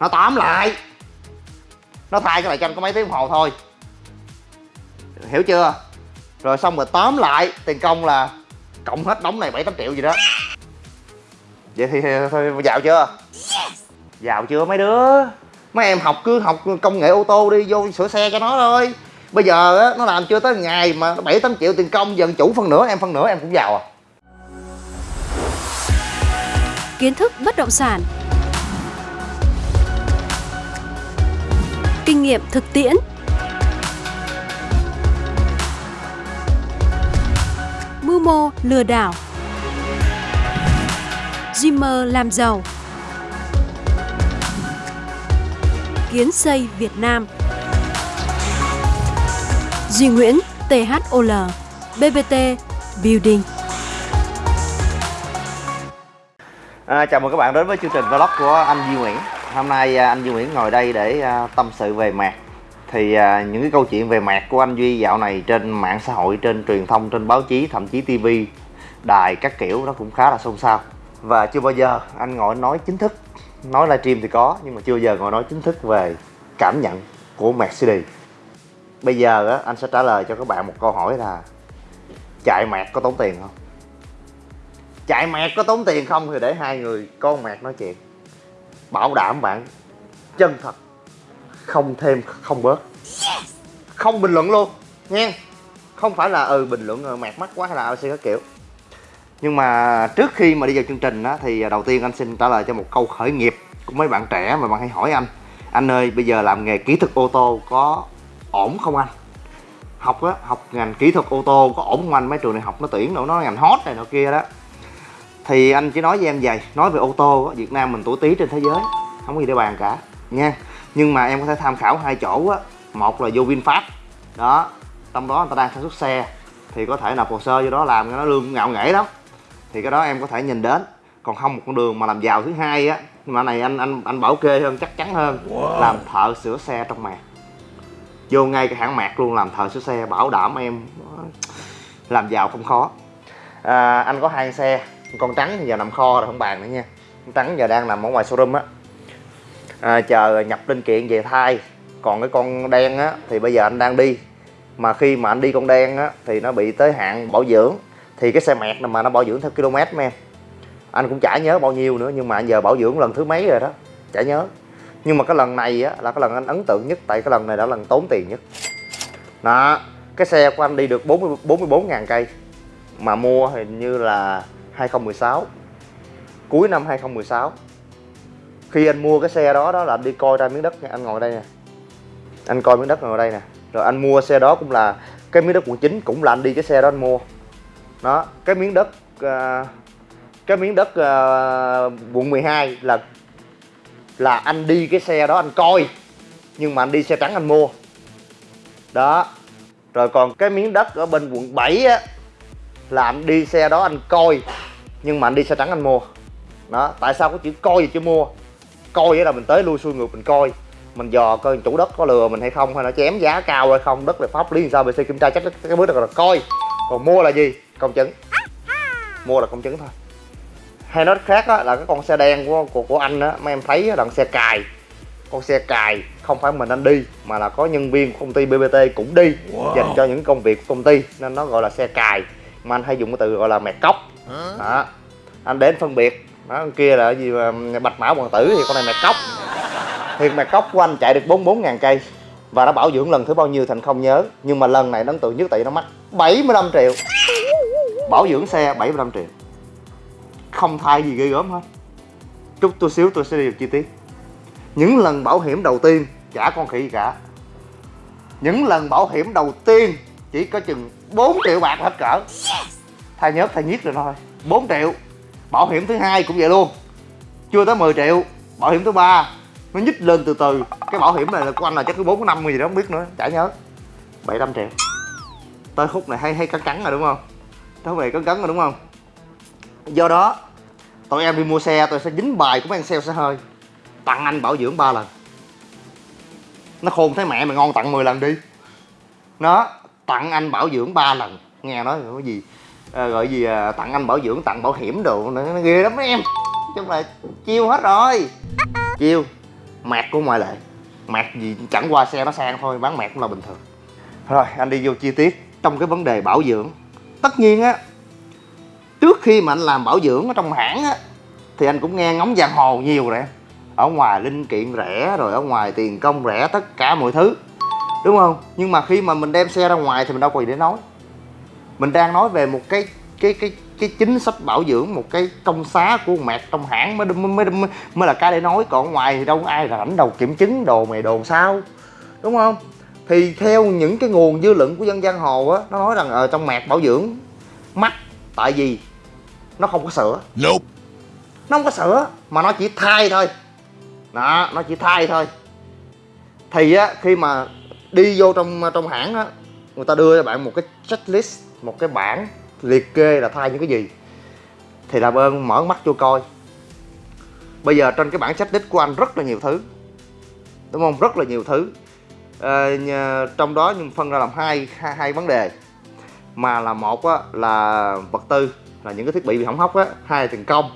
nó tóm lại. Nó thay cái lại cho anh có mấy tiếng đồng hồ thôi. Hiểu chưa? Rồi xong rồi tóm lại tiền công là cộng hết đống này bảy tám triệu gì đó. Vậy thì thôi giàu chưa? Giàu chưa mấy đứa? Mấy em học cứ học công nghệ ô tô đi vô sửa xe cho nó thôi. Bây giờ á nó làm chưa tới ngày mà bảy tám triệu tiền công dần chủ phân nửa em phân nửa em cũng giàu à. Kiến thức bất động sản kinh nghiệm thực tiễn. Mưu mô lừa đảo. Dreamer làm giàu. Kiến xây Việt Nam. Duy Nguyễn THOL BBT Building. À, chào mừng các bạn đến với chương trình vlog của anh Duy Nguyễn. Hôm nay à, anh Duy Nguyễn ngồi đây để à, tâm sự về mạc. Thì à, những cái câu chuyện về mạc của anh Duy dạo này trên mạng xã hội, trên truyền thông, trên báo chí, thậm chí TV Đài các kiểu nó cũng khá là xôn xao. Và chưa bao giờ anh ngồi nói chính thức. Nói livestream thì có nhưng mà chưa bao giờ ngồi nói chính thức về cảm nhận của Mercedes Bây giờ á, anh sẽ trả lời cho các bạn một câu hỏi là Chạy mạc có tốn tiền không? chạy mạc có tốn tiền không thì để hai người con mạc nói chuyện bảo đảm bạn chân thật không thêm không bớt. Không bình luận luôn nha không phải là ừ bình luận rồi mẹt mắt quá hay là sẽ các kiểu. Nhưng mà trước khi mà đi vào chương trình á thì đầu tiên anh xin trả lời cho một câu khởi nghiệp của mấy bạn trẻ mà bạn hay hỏi anh. Anh ơi bây giờ làm nghề kỹ thuật ô tô có ổn không anh? Học á học ngành kỹ thuật ô tô có ổn không anh? Mấy trường này học nó tuyển đâu nó ngành hot này nọ kia đó thì anh chỉ nói với em vậy nói về ô tô á việt nam mình tuổi tí trên thế giới không có gì để bàn cả nha. Nhưng mà em có thể tham khảo hai chỗ á một là vô vinfast đó trong đó người ta đang sản xuất xe thì có thể nộp hồ sơ vô đó làm cho nó lương ngạo nghễ lắm. Thì cái đó em có thể nhìn đến còn không một con đường mà làm giàu thứ hai á mà này anh anh anh bảo kê hơn chắc chắn hơn wow. làm thợ sửa xe trong mạc. Vô ngay cái hãng mạc luôn làm thợ sửa xe bảo đảm em làm giàu không khó. À, anh có hai xe con trắng thì giờ nằm kho rồi không bàn nữa nha. Con trắng giờ đang nằm ở ngoài showroom á. À, chờ nhập linh kiện về thay. Còn cái con đen á thì bây giờ anh đang đi. Mà khi mà anh đi con đen á thì nó bị tới hạn bảo dưỡng. Thì cái xe mẹt mà nó bảo dưỡng theo km mấy em. Anh cũng chả nhớ bao nhiêu nữa nhưng mà anh giờ bảo dưỡng lần thứ mấy rồi đó. Chả nhớ. Nhưng mà cái lần này á là cái lần anh ấn tượng nhất tại cái lần này đã lần tốn tiền nhất. Đó cái xe của anh đi được 40 44 ngàn cây. Mà mua hình như là 2016 cuối năm 2016 khi anh mua cái xe đó đó là anh đi coi ra miếng đất nha. Anh ngồi đây nè. Anh coi miếng đất ngồi đây nè. Rồi anh mua xe đó cũng là cái miếng đất quận 9 cũng là anh đi cái xe đó anh mua. Đó cái miếng đất uh, cái miếng đất uh, quận 12 là là anh đi cái xe đó anh coi. Nhưng mà anh đi xe trắng anh mua. Đó. Rồi còn cái miếng đất ở bên quận 7 á là anh đi xe đó anh coi nhưng mà anh đi xe trắng anh mua. Đó tại sao có chữ coi gì chứ mua? Coi vậy là mình tới lui xuôi ngược mình coi. Mình dò coi chủ đất có lừa mình hay không hay nó chém giá cao hay không đất là pháp lý sao bc kiểm tra chắc cái bước đó là coi. Còn mua là gì? Công chứng. Mua là công chứng thôi. Hay nói khác á, là cái con xe đen của của, của anh á mấy em thấy là xe cài. Con xe cài không phải mình anh đi mà là có nhân viên của công ty bbt cũng đi wow. dành cho những công việc của công ty nên nó gọi là xe cài. Mà anh hay dùng cái từ gọi là mẹt cốc đó. Anh đến phân biệt. Đó con kia là gì mà bạch mã hoàng tử thì con này mẹ cốc thì mẹ cốc của anh chạy được 44 ngàn cây và nó bảo dưỡng lần thứ bao nhiêu thành không nhớ. Nhưng mà lần này nó ấn tượng nhất tại nó mắc 75 triệu. Bảo dưỡng xe 75 triệu. Không thay gì ghê gớm hết. Chút tôi xíu tôi sẽ đi chi tiết. Những lần bảo hiểm đầu tiên trả con khỉ gì cả. Những lần bảo hiểm đầu tiên chỉ có chừng 4 triệu bạc hết cỡ thay nhớt thay nhiếc rồi thôi. 4 triệu. Bảo hiểm thứ hai cũng vậy luôn. Chưa tới 10 triệu. Bảo hiểm thứ ba. Nó nhích lên từ từ. Cái bảo hiểm này là của anh là chắc cứ bốn, năm gì đó, không biết nữa. Chả nhớ. 700 triệu. Tới khúc này hay hay cắn cắn rồi đúng không? Tới khúc này cắn cắn rồi đúng không? Do đó, tụi em đi mua xe tôi sẽ dính bài của mấy anh sale xe hơi. Tặng anh bảo dưỡng ba lần. Nó khôn thấy mẹ mày ngon tặng 10 lần đi. Nó tặng anh bảo dưỡng 3 lần. Nghe nói cái gì? À, gọi gì à, tặng anh bảo dưỡng tặng bảo hiểm đồ nó, nó ghê lắm mấy em. Chung là chiêu hết rồi. Chiêu mẹt của ngoại lệ. Mẹt gì chẳng qua xe nó sang thôi bán mẹt cũng là bình thường. Rồi anh đi vô chi tiết trong cái vấn đề bảo dưỡng. Tất nhiên á trước khi mà anh làm bảo dưỡng ở trong hãng á thì anh cũng nghe ngóng giang hồ nhiều rồi. Ở ngoài linh kiện rẻ rồi ở ngoài tiền công rẻ tất cả mọi thứ. Đúng không? Nhưng mà khi mà mình đem xe ra ngoài thì mình đâu có gì để nói mình đang nói về một cái cái cái cái chính sách bảo dưỡng một cái công xá của mẹt trong hãng mới mới mới, mới là cái để nói. Còn ngoài thì đâu có ai rảnh đầu kiểm chứng đồ mày đồ sao đúng không? Thì theo những cái nguồn dư luận của dân giang hồ á nó nói rằng ở trong mẹt bảo dưỡng mắc tại vì nó không có sữa. Nope. nó không có sữa mà nó chỉ thay thôi. Đó nó chỉ thay thôi. Thì á khi mà đi vô trong trong hãng á người ta đưa cho bạn một cái checklist một cái bảng liệt kê là thay những cái gì. Thì làm ơn mở mắt vô coi. Bây giờ trên cái bảng đích của anh rất là nhiều thứ đúng không? Rất là nhiều thứ. À, trong đó nhưng phân ra làm hai hai, hai vấn đề. Mà là một á, là vật tư là những cái thiết bị bị hỏng hóc á. Hai là tiền công.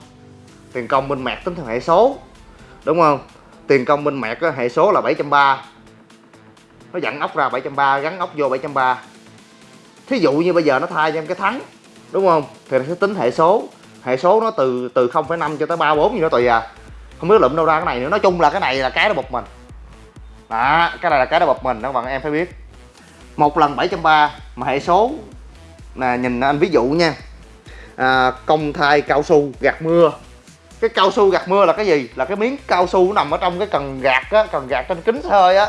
Tiền công bên mẹt tính theo hệ số đúng không? Tiền công bên mẹt á, hệ số là 730 nó dặn ốc ra 730 gắn ốc vô 730 thí dụ như bây giờ nó thay cho em cái thắng đúng không? Thì nó sẽ tính hệ số. Hệ số nó từ từ 0,5 cho tới 3 4 gì đó tùy à. Không biết lụm đâu ra cái này nữa. Nói chung là cái này là cái nó bật mình. Đó cái này là cái nó bật mình các bạn em phải biết. Một lần 730 mà hệ số là nhìn anh ví dụ nha. À, công thai cao su gạt mưa. Cái cao su gạt mưa là cái gì? Là cái miếng cao su nằm ở trong cái cần gạt á cần gạt trên kính xe hơi á.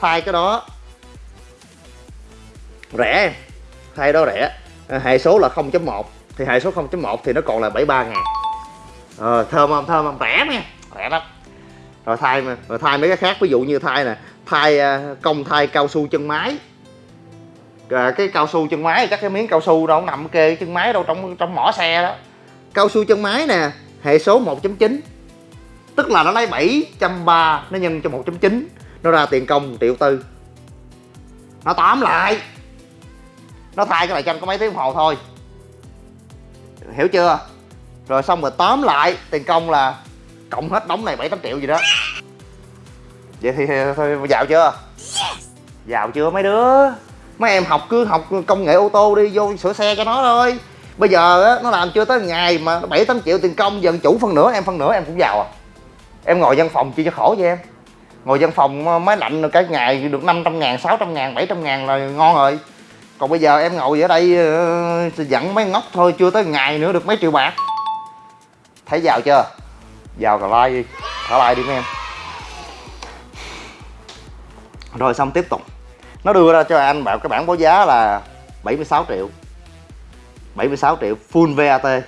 Thay cái đó. Rẻ em thay đó rẻ. À, hệ số là 0.1 thì hệ số 0.1 thì nó còn là 73 ngàn. Ờ, thơm không? Thơm không? Rẻ nha rẻ lắm. Rồi thay mà rồi thay mấy cái khác ví dụ như thay nè thay ờ, công thay cao su chân máy. À, cái cao su chân máy chắc cái miếng cao su đâu nằm kê chân máy đâu trong trong mỏ xe đó. Cao su chân máy nè hệ số 1.9 tức là nó lấy 730 nó nhân cho 1.9 nó ra tiền công 1 triệu tư. Nó tóm lại nó thay cái này cho anh có mấy tiếng đồng hồ thôi. Hiểu chưa? Rồi xong rồi tóm lại tiền công là cộng hết đóng này bảy tám triệu gì đó. Vậy thì thôi giàu chưa? Giàu chưa mấy đứa? Mấy em học cứ học công nghệ ô tô đi vô sửa xe cho nó thôi. Bây giờ á nó làm chưa tới ngày mà bảy tám triệu tiền công dần chủ phân nửa em phân nửa em cũng giàu à. Em ngồi văn phòng chi cho khổ vậy em. Ngồi văn phòng máy lạnh cả ngày được 500 ngàn 600 ngàn 700 ngàn là ngon rồi còn bây giờ em ngồi ở đây ờ, dẫn dặn mấy ngốc thôi chưa tới ngày nữa được mấy triệu bạc. Thấy giàu chưa? Giàu là like đi thả like đi mấy em. Rồi xong tiếp tục. Nó đưa ra cho anh bảo cái bảng báo giá là 76 triệu. 76 triệu full VAT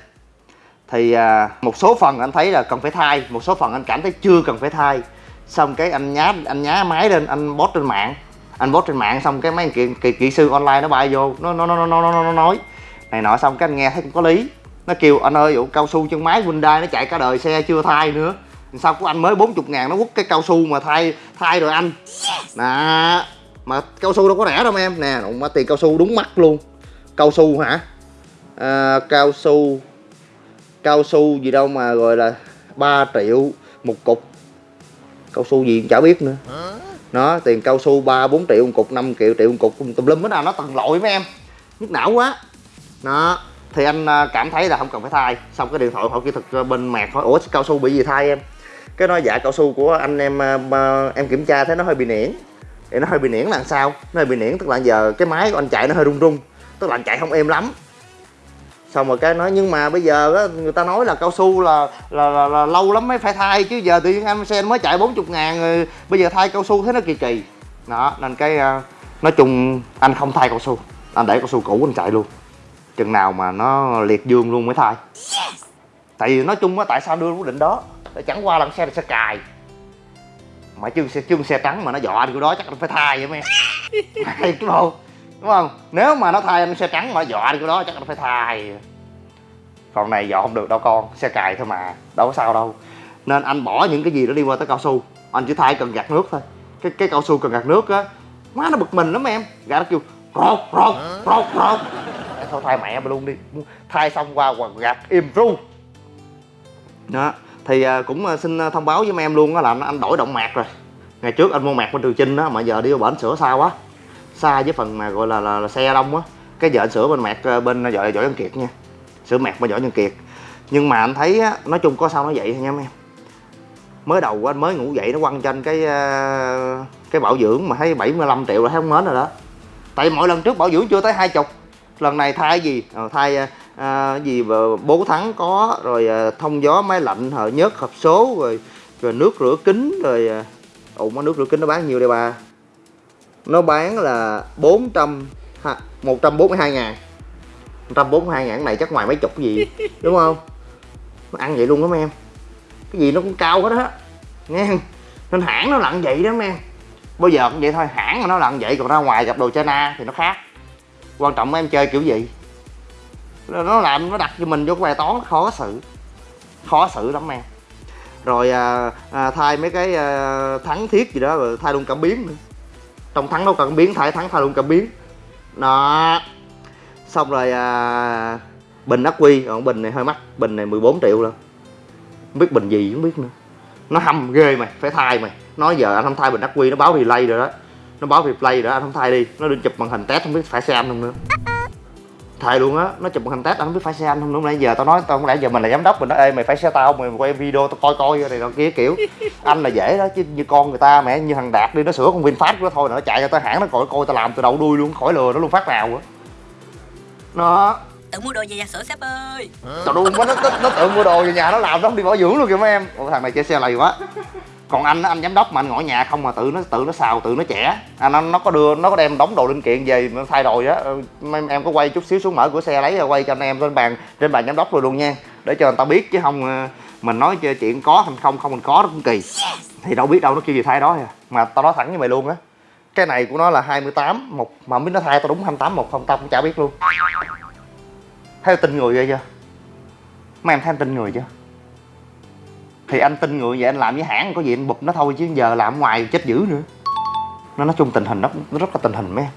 thì à, một số phần anh thấy là cần phải thay một số phần anh cảm thấy chưa cần phải thay. Xong cái anh nhá anh nhá máy lên anh post trên mạng anh post trên mạng xong cái mấy kỹ, kỹ, kỹ sư online nó bay vô nó nó nó nó nó, nó, nó nói. Này nọ xong cái anh nghe thấy cũng có lý. Nó kêu anh ơi vụ cao su chân máy Hyundai nó chạy cả đời xe chưa thay nữa. Sao của anh mới 40 ngàn nó quất cái cao su mà thay thay rồi anh. Nè mà cao su đâu có rẻ đâu em. Nè mà tiền cao su đúng mắt luôn. Cao su hả? À, cao su cao su gì đâu mà gọi là 3 triệu một cục. Cao su gì chả biết nữa nó, tiền cao su ba, bốn triệu một cục 5 triệu triệu một cục, tùm lum hết nào nó tầng lội mấy em. Nhức não quá. Nó thì anh à, cảm thấy là không cần phải thay. Xong cái điện thoại hỏi kỹ thuật à, bên mạc hỏi, ủa, cao su bị gì thay em? Cái nói dạ cao su của anh em à, em kiểm tra thấy nó hơi bị niễn thì nó hơi bị niễn là sao? Nó hơi bị niễn tức là giờ cái máy của anh chạy nó hơi rung rung tức là anh chạy không êm lắm xong rồi cái nói nhưng mà bây giờ á, người ta nói là cao su là là, là, là lâu lắm mới phải thay chứ giờ tự nhiên anh xe mới chạy 40 ngàn rồi bây giờ thay cao su thấy nó kỳ kỳ. Đó nên cái uh, nói chung anh không thay cao su anh để cao su cũ anh chạy luôn. Chừng nào mà nó liệt dương luôn mới thay. Tại vì nói chung á tại sao đưa quyết định đó? Chẳng qua là xe là xe cài. Mà chứ xe chứ xe trắng mà nó dọa đi cái đó chắc anh phải thay vậy mấy hay đúng không đúng không? Nếu mà nó thay anh xe trắng mà dọa đi cái đó, chắc anh phải thay. Còn này dọ không được đâu con, xe cài thôi mà, đâu có sao đâu. Nên anh bỏ những cái gì đó đi qua tới cao su. Anh chỉ thay cần gạt nước thôi. Cái cái cao su cần gạt nước á, má nó bực mình lắm em. Gã nó kêu, rột rột rột rột. Thôi, thay mẹ mà luôn đi. Thay xong qua quần gạt im ru. Đó, thì à, cũng à, xin à, thông báo với mấy em luôn á là anh đổi động mạc rồi. Ngày trước anh mua mạc bên Trường Chinh á, mà giờ đi vào bển sửa sao quá xa với phần mà gọi là, là, là xe đông á. Cái giờ anh sửa bên mẹt ờ, bên ờ, vợ vợ nhân Kiệt nha. Sửa mẹt bên vợ nhân Kiệt. Nhưng mà anh thấy á, nói chung có sao nó vậy thôi nha mấy em. Mới đầu anh mới ngủ dậy nó quăng trên cái ờ, cái bảo dưỡng mà thấy 75 triệu là thấy không mến rồi đó. Tại mỗi lần trước bảo dưỡng chưa tới hai chục. Lần này thay gì? Ờ, thay à, gì bố thắng có rồi à, thông gió máy lạnh hở nhớt hộp số rồi rồi nước rửa kính rồi à, ủa nước rửa kính nó bán nhiều đây bà nó bán là 400 142 ngàn. 142 ngàn này chắc ngoài mấy chục gì đúng không? Nó ăn vậy luôn đó mấy em. Cái gì nó cũng cao hết á. Nghe nên hãng nó lặn vậy đó mấy em. Bao giờ cũng vậy thôi hãng nó lặn vậy còn ra ngoài gặp đồ China thì nó khác. Quan trọng em chơi kiểu gì. Nó làm nó đặt cho mình vô cái bài toán khó xử. Khó xử lắm em. Rồi à, à, thay mấy cái à, thắng thiết gì đó rồi thay luôn cảm biến nữa trong thắng đâu cần biến thải thắng thay luôn cảm biến. Đó. Xong rồi à, bình ắc quy. Còn bình này hơi mắc. Bình này 14 triệu luôn không biết bình gì không biết nữa. Nó hâm ghê mày phải thay mày. Nói giờ anh không thay bình ắc quy nó báo replay rồi đó. Nó báo replay rồi đó anh không thay đi. Nó đi chụp màn hình test không biết phải xe anh không nữa thầy luôn á nó chụp một hình test anh không biết phải xe anh không lúc nãy giờ tao nói tao không lẽ giờ mình là giám đốc mình nói ê mày phải xe tao mày quay video tao coi coi này nọ kia kiểu anh là dễ đó chứ như con người ta mẹ như thằng đạt đi nó sửa con vinfast của nó thôi nó chạy cho tới hãng nó coi coi tao làm từ đầu đuôi luôn khỏi lừa nó luôn phát nào á. Nó tự mua đồ về nhà sửa sếp ơi. Tao đuôi quá nó, nó, nó tự mua đồ về nhà nó làm nó không đi bảo dưỡng luôn kìa mấy em. Ủa, thằng này chơi xe lầy quá còn anh anh giám đốc mà anh ngồi nhà không mà tự nó tự nó xào tự nó trẻ à, nó nó có đưa nó có đem đóng đồ linh kiện về nó thay đồ á. Ừ, em, em có quay chút xíu xuống mở cửa xe lấy rồi quay cho anh em trên bàn trên bàn giám đốc rồi luôn nha. Để cho người ta biết chứ không ờ, mình nói chuyện có thành không không mình có nó cũng kỳ. Thì đâu biết đâu nó kêu gì thay đó à. Mà tao nói thẳng với mày luôn á cái này của nó là 28 một mà không biết nó thay tao đúng 28 một không tao cũng chả biết luôn. Thấy tin người ghê chưa? Mấy em thấy tin người chưa? Thì anh tin người vậy anh làm với hãng có gì anh bụp nó thôi chứ giờ làm ngoài chết dữ nữa. Nó nói chung tình hình nó, nó rất là tình hình mấy em.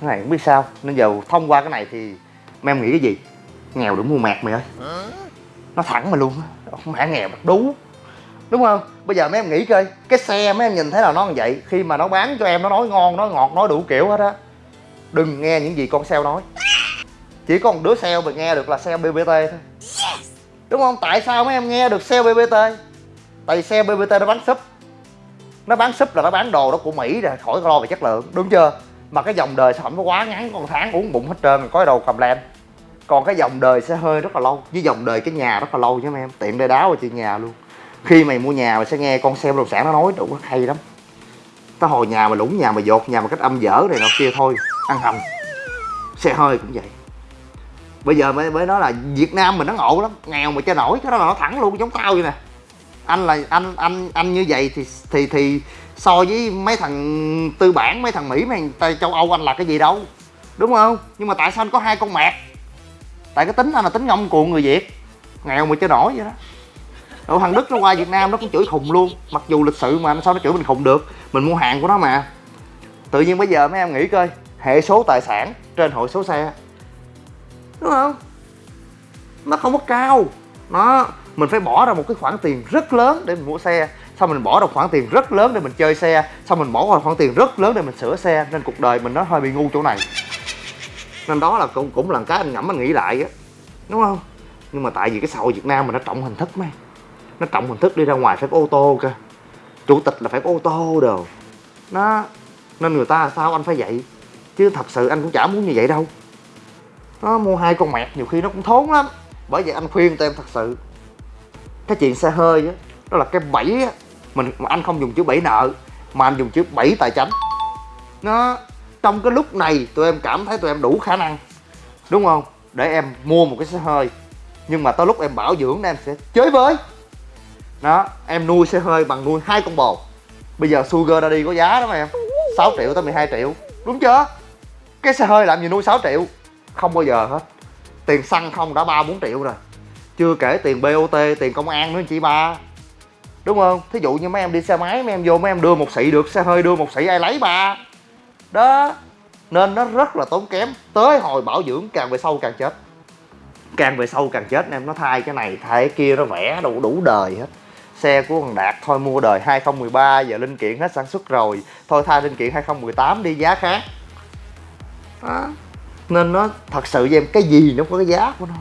Cái này không biết sao nên giờ thông qua cái này thì mấy em nghĩ cái gì? Nghèo đủ mua mạc mày ơi. Nó thẳng mà luôn không phải nghèo mặt đú. Đúng không? Bây giờ mấy em nghĩ coi cái xe mấy em nhìn thấy là nó như vậy khi mà nó bán cho em nó nói ngon nói ngọt nói đủ kiểu hết á. Đừng nghe những gì con sale nói. Chỉ có một đứa sale mà nghe được là sale bbt thôi đúng không? Tại sao mấy em nghe được xe bbt tại xe bbt nó bán súp. Nó bán súp là nó bán đồ đó của mỹ rồi khỏi lo về chất lượng, đúng chưa? Mà cái dòng đời sản phẩm nó quá ngắn, con tháng uống bụng hết trơn, có đầu cầm lem. Còn cái dòng đời sẽ hơi rất là lâu, với dòng đời cái nhà rất là lâu chứ em, tiện đây đáo rồi chuyện nhà luôn. Khi mày mua nhà mày sẽ nghe con xe bất động sản nó nói, đủ hay lắm. Tới hồi nhà mà lũng nhà mà dột, nhà mà cách âm dở này nọ kia thôi, ăn hầm. Xe hơi cũng vậy bây giờ mới mới nói là việt nam mình nó ngộ lắm, nghèo mà cho nổi, cái đó là nó thẳng luôn, giống tao vậy nè. Anh là, anh anh anh như vậy thì thì thì so với mấy thằng tư bản, mấy thằng mỹ, mấy thằng châu âu, anh là cái gì đâu, đúng không? Nhưng mà tại sao anh có hai con mẹt? Tại cái tính anh là tính ngông cuồng người việt, nghèo mà cho nổi vậy đó. Ở thằng Đức nó qua Việt Nam nó cũng chửi khùng luôn, Mặc dù lịch sự mà sao nó chửi mình khùng được, Mình mua hàng của nó mà. Tự nhiên bây giờ mấy em nghĩ coi, Hệ số tài sản trên hội số xe đúng không? Nó không có cao. Nó, mình phải bỏ ra một cái khoản tiền rất lớn để mình mua xe. Xong mình bỏ ra khoản tiền rất lớn để mình chơi xe. Xong mình bỏ ra khoản tiền rất lớn để mình sửa xe. Nên cuộc đời mình nó hơi bị ngu chỗ này. Nên đó là cũng cũng là cái anh ngẫm anh nghĩ lại á. Đúng không? Nhưng mà tại vì cái xã hội Việt Nam mình nó trọng hình thức, mấy. Nó trọng hình thức đi ra ngoài phải có ô tô cơ. Chủ tịch là phải có ô tô đồ. Nó, nên người ta sao anh phải vậy? Chứ thật sự anh cũng chả muốn như vậy đâu nó mua hai con mẹt nhiều khi nó cũng thốn lắm. Bởi vậy anh khuyên tụi em thật sự cái chuyện xe hơi đó, đó là cái bẫy á mình mà anh không dùng chữ bẫy nợ mà anh dùng chữ bẫy tài chánh nó trong cái lúc này tụi em cảm thấy tụi em đủ khả năng đúng không? Để em mua một cái xe hơi. Nhưng mà tới lúc em bảo dưỡng em sẽ chơi với. Đó em nuôi xe hơi bằng nuôi hai con bò bây giờ sugar daddy có giá đó mà em 6 triệu tới 12 triệu. Đúng chưa? Cái xe hơi làm gì nuôi 6 triệu? Không bao giờ hết. Tiền xăng không đã ba bốn triệu rồi. Chưa kể tiền bot tiền công an nữa, chị ba. Đúng không? Thí dụ như mấy em đi xe máy, mấy em vô, mấy em đưa một xị được, xe hơi đưa một xị, ai lấy ba? Đó. Nên nó rất là tốn kém. Tới hồi bảo dưỡng, càng về sau càng chết. Càng về sâu càng chết, em nó thay cái này, thay cái kia, nó vẽ đủ đủ đời hết. Xe của thằng Đạt, thôi mua đời 2013 giờ linh kiện hết sản xuất rồi. Thôi thay linh kiện 2018 đi, giá khác. Đó nên nó thật sự với em cái gì nó có cái giá của nó.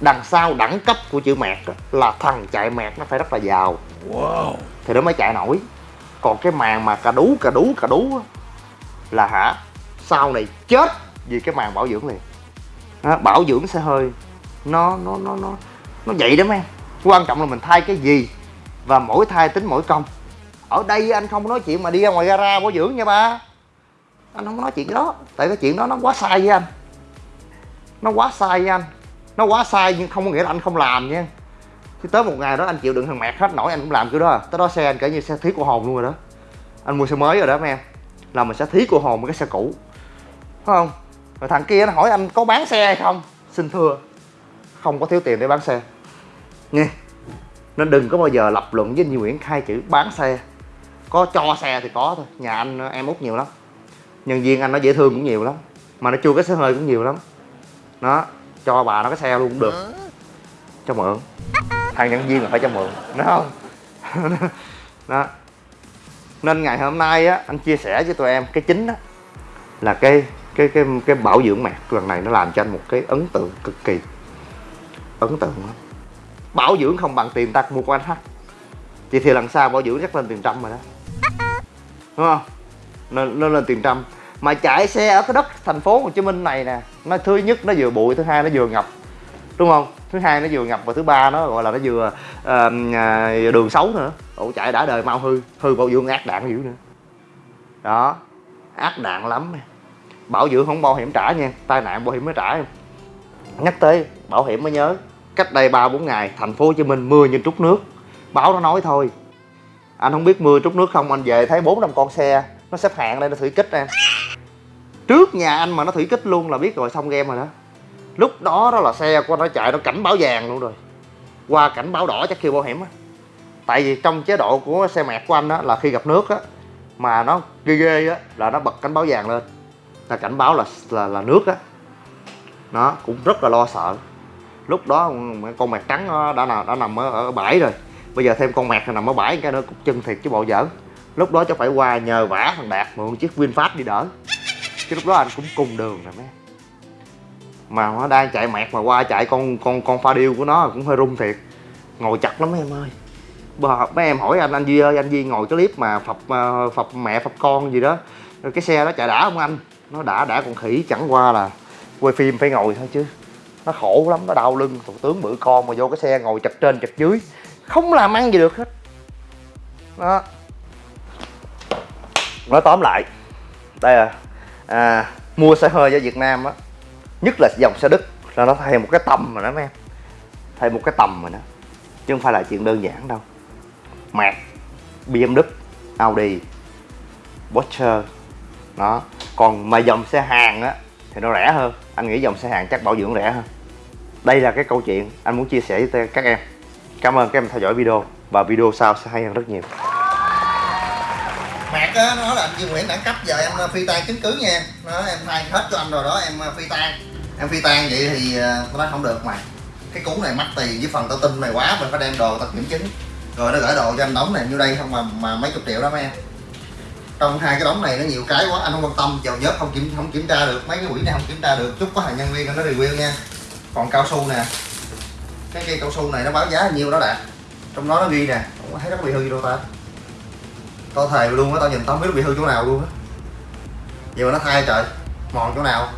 Đằng sau đẳng cấp của chữ mẹt đó, là thằng chạy mẹt nó phải rất là giàu. Wow. thì nó mới chạy nổi. Còn cái màn mà cà đú cà đú cà đú á, là hả sau này chết vì cái màn bảo dưỡng liền. Đó, bảo dưỡng xe hơi nó nó nó nó nó vậy đó mấy em. Quan trọng là mình thay cái gì và mỗi thay tính mỗi công. Ở đây anh không nói chuyện mà đi ra ngoài gara bảo dưỡng nha ba anh không nói chuyện cái đó. Tại cái chuyện đó nó quá sai với anh. Nó quá sai với anh. Nó quá sai nhưng không có nghĩa là anh không làm nha. Chứ tới một ngày đó anh chịu đựng thằng mẹt hết, nổi anh cũng làm kiểu đó. À. tới đó xe anh kể như xe thiết của hồn luôn rồi đó. Anh mua xe mới rồi đó, mấy em. Là mình sẽ thí của hồn với cái xe cũ. Phải không? Rồi thằng kia nó hỏi anh có bán xe hay không? Xin thưa. Không có thiếu tiền để bán xe. Nghe. Nên đừng có bao giờ lập luận với anh Nguyễn hai chữ bán xe. Có cho xe thì có thôi. Nhà anh, em út nhiều lắm nhân viên anh nó dễ thương cũng nhiều lắm, mà nó chua cái xe hơi cũng nhiều lắm. Nó cho bà nó cái xe luôn cũng được. Cho mượn. Thằng nhân viên là phải cho mượn đúng không? Đó nên ngày hôm nay á, anh chia sẻ với tụi em cái chính á, là cái cái cái cái bảo dưỡng mạc lần này nó làm cho anh một cái ấn tượng cực kỳ. Ấn tượng lắm. Bảo dưỡng không bằng tiền ta mua của anh H vậy thì lần sau bảo dưỡng chắc lên tiền trăm rồi đó. Đúng không? Nên nên lên tiền trăm. Mà chạy xe ở cái đất thành phố Hồ Chí Minh này nè nó thứ nhất nó vừa bụi thứ hai nó vừa ngập. Đúng không? Thứ hai nó vừa ngập và thứ ba nó gọi là nó vừa uh, đường xấu nữa. Ổ chạy đã đời mau hư hư bảo dưỡng ác đạn dữ nữa. Đó ác đạn lắm bảo dưỡng không bảo hiểm trả nha tai nạn bảo hiểm mới trả em. Nhắc tới bảo hiểm mới nhớ cách đây ba bốn ngày thành phố Hồ Chí Minh mưa như trút nước. Báo nó nói thôi. Anh không biết mưa trút nước không anh về thấy bốn năm con xe nó xếp hàng đây nó thủy kích em trước nhà anh mà nó thủy kích luôn là biết rồi xong game rồi đó. Lúc đó đó là xe của nó chạy nó cảnh báo vàng luôn rồi. Qua cảnh báo đỏ chắc kêu bảo hiểm á. Tại vì trong chế độ của xe mẹt của anh á là khi gặp nước á mà nó ghê ghê á là nó bật cảnh báo vàng lên. Là cảnh báo là là là nước á. Nó cũng rất là lo sợ. Lúc đó con mẹt trắng nó đã nằm đã nằm ở, ở bãi rồi. Bây giờ thêm con mẹt nằm ở bãi cái nữa cục chân thiệt chứ bộ giỡn lúc đó cháu phải qua nhờ vả thằng đạt mượn chiếc vinfast đi đỡ. Chứ lúc đó anh cũng cùng đường rồi mấy. Mà nó đang chạy mẹt mà qua chạy con con con pha điêu của nó cũng hơi rung thiệt. Ngồi chặt lắm mấy em ơi. Bà, mấy em hỏi anh anh duy ơi anh duy ngồi cái clip mà phập ờ, phập mẹ phập con gì đó. Rồi cái xe đó chạy đã không anh? Nó đã đã còn khỉ chẳng qua là quay phim phải ngồi thôi chứ. Nó khổ lắm nó đau lưng. Thủ tướng bự con mà vô cái xe ngồi chật trên chật dưới. Không làm ăn gì được hết. Đó nói tóm lại đây là à, mua xe hơi ở Việt Nam á nhất là dòng xe Đức là nó thay một cái tầm mà nó mấy em. Thay một cái tầm mà nó chứ không phải là chuyện đơn giản đâu. Merc BMW Audi Porsche đó. Còn mà dòng xe hàng á thì nó rẻ hơn. Anh nghĩ dòng xe hàng chắc bảo dưỡng rẻ hơn. Đây là cái câu chuyện anh muốn chia sẻ với các em. Cảm ơn các em theo dõi video và video sau sẽ hay hơn rất nhiều. Mạc á, nó là anh Duy Nguyễn đẳng cấp giờ em ờ, phi tan chứng cứ nha. Nó em thay hết cho anh rồi đó em ờ, phi tan em phi tan vậy thì nó tao nói không được mà. Cái cú này mắc tiền với phần tao tin mày quá mình phải đem đồ tao kiểm chứng. Rồi nó gửi đồ cho anh đóng này như đây không mà mà mấy chục triệu đó mấy em. Trong hai cái đóng này nó nhiều cái quá anh không quan tâm dầu nhớt không kiểm không kiểm tra được mấy cái quỹ này không kiểm tra được. Chút có hàng nhân viên nó review nha. Còn cao su nè. Cái cây cao su này nó báo giá nhiêu đó đạt trong đó nó ghi nè. Không thấy nó có bị hư đâu ta tao thề luôn á tao nhìn tao không biết bị hư chỗ nào luôn á. Vậy mà nó thay trời mòn chỗ nào.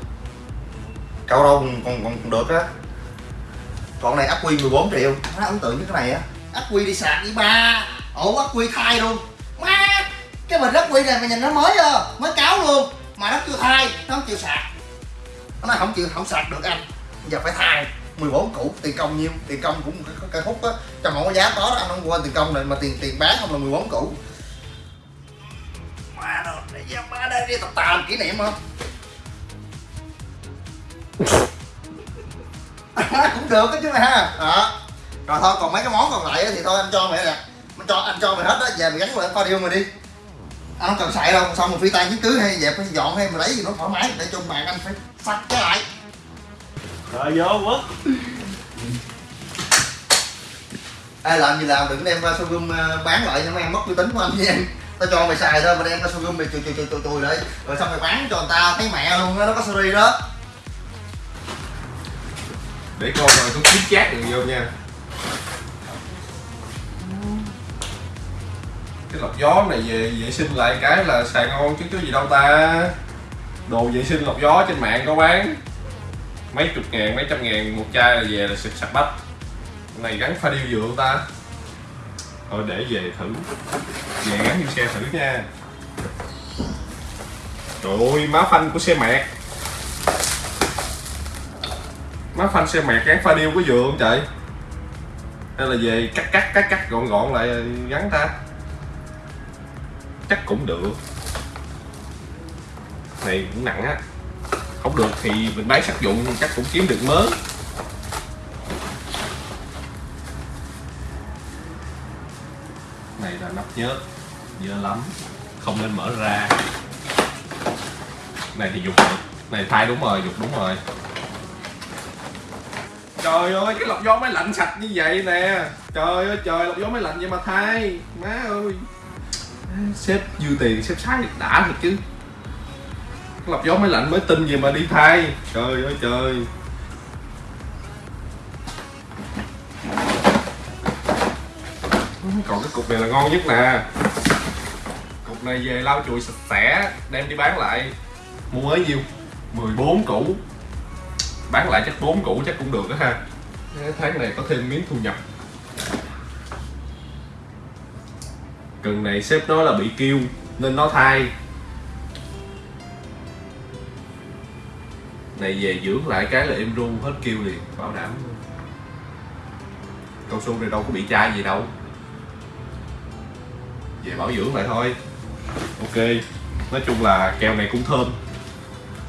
Cậu đâu còn, còn, còn được á. Còn này ắc quy 14 triệu. Nó ấn tượng với cái này á. Ắc quy đi sạc đi ba. Ổ ắc quy thay luôn. Má cái bình ắc quy này mày nhìn nó mới chưa mới cáo luôn. Mà nó chưa thay nó không chịu sạc. Nó nói không chịu không sạc được anh. Giờ phải thay 14 cũ, tiền công nhiêu. Tiền công cũng cái cây hút á. Trong không có giá có đó anh không quên tiền công này mà tiền tiền bán không là 14 cũ để ra má đây đi tập tà làm kỷ niệm không? Cũng được đó chứ mày ha. Đó. Rồi thôi còn mấy cái món còn lại á thì thôi anh cho mày nè. Anh cho anh cho mày hết đó về mày gắn lại pha điêu mày đi. Anh không cần xài đâu xong rồi phi tan chứng cứ hay dẹp hay dọn hay mày lấy gì nó thoải mái để cho bạn anh phải sạch cái lại. Rồi vô quất. Ai làm gì làm đừng đem ra showroom ờ, bán lại cho mấy em mất uy tín của anh nha em tao cho mày xài thôi mà đem ra showroom mày chùi chùi chùi chùi chùi lại rồi xong mày bán cho người ta thấy mẹ luôn á nó có series đó. Để coi rồi có kiếm chát được vô nha. Cái lọc gió này về vệ sinh lại cái là xài ngon chứ có gì đâu ta. Đồ vệ sinh lọc gió trên mạng có bán. Mấy chục ngàn mấy trăm ngàn một chai là về là sạch sạch bách Cái này gắn pha điêu dừa ta thôi để về thử. Về gắn vô xe thử nha. Trời ơi, má phanh của xe mẹt. Má phanh xe mẹt gắn pha điêu có vừa không trời? Hay là về cắt cắt cắt cắt, gọn gọn lại gắn ta? Chắc cũng được. Này, cũng nặng á. Không được thì mình bán sắt dụng chắc cũng kiếm được mới nắp nhớt dơ lắm. Không nên mở ra. Này thì dục được. Này, thay đúng rồi, dục đúng rồi. Trời ơi, cái lọc gió máy lạnh sạch như vậy nè. Trời ơi, trời, lọc gió máy lạnh vậy mà thay. Má ơi. Sếp dư tiền, sếp sai đã thật chứ. Lọc gió máy lạnh mới tin gì mà đi thay. Trời ơi, trời. Còn cái cục này là ngon nhất nè. Cục này về lau chùi sạch sẽ, đem đi bán lại. Mua mới nhiêu? 14 củ. Bán lại chắc 4 củ chắc cũng được đó ha. Tháng này có thêm miếng thu nhập. Cần này sếp nói là bị kêu, nên nó thay. Này về dưỡng lại cái là em ru hết kêu liền, bảo đảm cao su này đâu có bị chai gì đâu về bảo dưỡng lại thôi. Ok nói chung là keo này cũng thơm.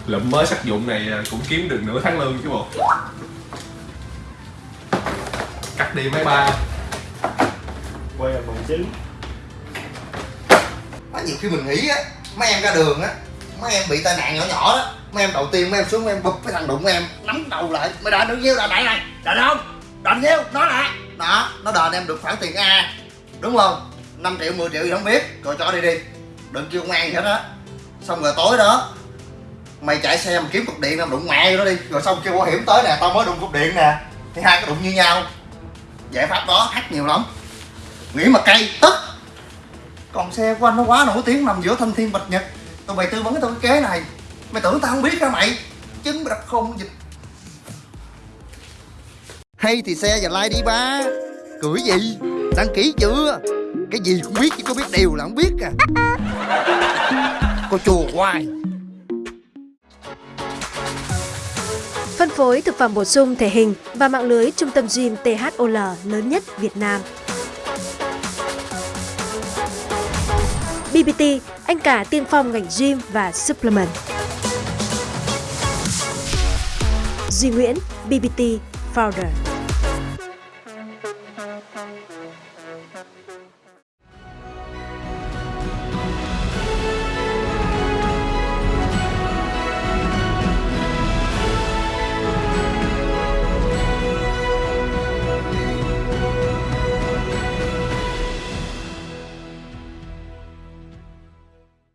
Lụm mới sắc dụng này cũng kiếm được nửa tháng lương chứ bộ. Cắt đi mấy ba. Quay bằng chứng Má nhiều khi mình nghĩ á mấy em ra đường á mấy em bị tai nạn nhỏ nhỏ đó mấy em đầu tiên mấy em xuống mấy em bụp cái thằng đụng em nắm đầu lại. Mày đền được nhiêu đền lại này đền không? Đền nhiêu nói lại. Đó nó đền em được khoản tiền a đúng không 5 triệu 10 triệu gì không biết. Rồi cho đi đi. Đừng kêu công an gì hết á. Xong rồi tối đó, mày chạy xe mà kiếm cục điện nào đụng mẹ nó đó đi. Rồi xong kêu bảo hiểm tới nè, tao mới đụng cục điện nè. Thì hai cái đụng như nhau. Giải pháp đó hát nhiều lắm. Nghĩ mà cay tức. Còn xe của anh nó quá nổi tiếng nằm giữa thanh thiên, bạch nhật. Tụi mày tư vấn tao cái kế này. Mày tưởng tao không biết hả mày? Chứng đặt không dịch. Hay thì xe và like đi ba. Cưỡi gì? Đăng ký chưa cái gì cũng biết chứ có biết điều là không biết à cô chùa hoài Phân phối thực phẩm bổ sung thể hình và mạng lưới trung tâm gym THOL lớn nhất Việt Nam. BBT, anh cả tiên phong ngành gym và supplement. Duy Nguyễn, BBT Founder.